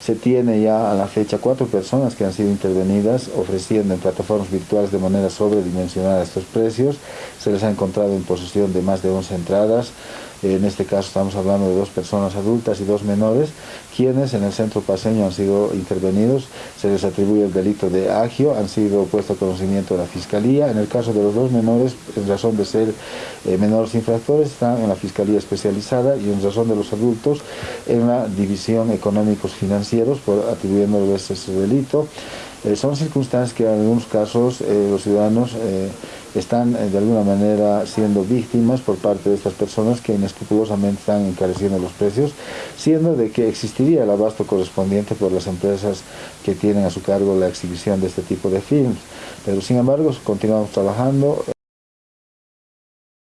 Se tiene ya a la fecha cuatro personas que han sido intervenidas ofreciendo en plataformas virtuales de manera sobredimensionada estos precios. Se les ha encontrado en posesión de más de 11 entradas. En este caso estamos hablando de dos personas adultas y dos menores, quienes en el centro paseño han sido intervenidos. Se les atribuye el delito de agio, han sido puestos a conocimiento de la Fiscalía. En el caso de los dos menores, en razón de ser eh, menores infractores, están en la Fiscalía especializada y en razón de los adultos en la División Económicos Financieros por atribuyéndoles ese delito. Eh, son circunstancias que en algunos casos eh, los ciudadanos están de alguna manera siendo víctimas por parte de estas personas que inescrupulosamente están encareciendo los precios, siendo de que existiría el abasto correspondiente por las empresas que tienen a su cargo la exhibición de este tipo de films. Pero sin embargo continuamos trabajando.